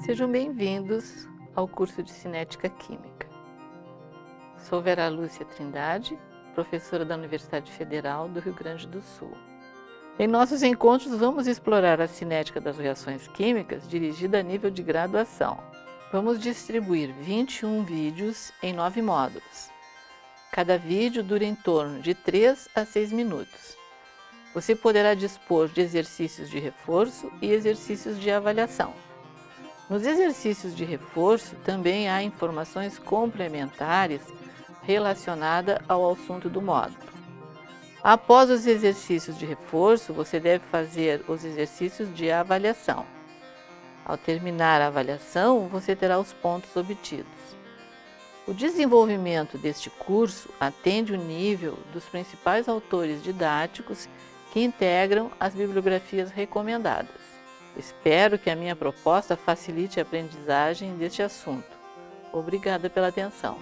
Sejam bem-vindos ao curso de Cinética Química. Sou Vera Lúcia Trindade, professora da Universidade Federal do Rio Grande do Sul. Em nossos encontros, vamos explorar a cinética das reações químicas dirigida a nível de graduação. Vamos distribuir 21 vídeos em 9 módulos. Cada vídeo dura em torno de 3 a 6 minutos. Você poderá dispor de exercícios de reforço e exercícios de avaliação. Nos exercícios de reforço também há informações complementares relacionadas ao assunto do módulo. Após os exercícios de reforço, você deve fazer os exercícios de avaliação. Ao terminar a avaliação, você terá os pontos obtidos. O desenvolvimento deste curso atende o nível dos principais autores didáticos que integram as bibliografias recomendadas. Espero que a minha proposta facilite a aprendizagem deste assunto. Obrigada pela atenção.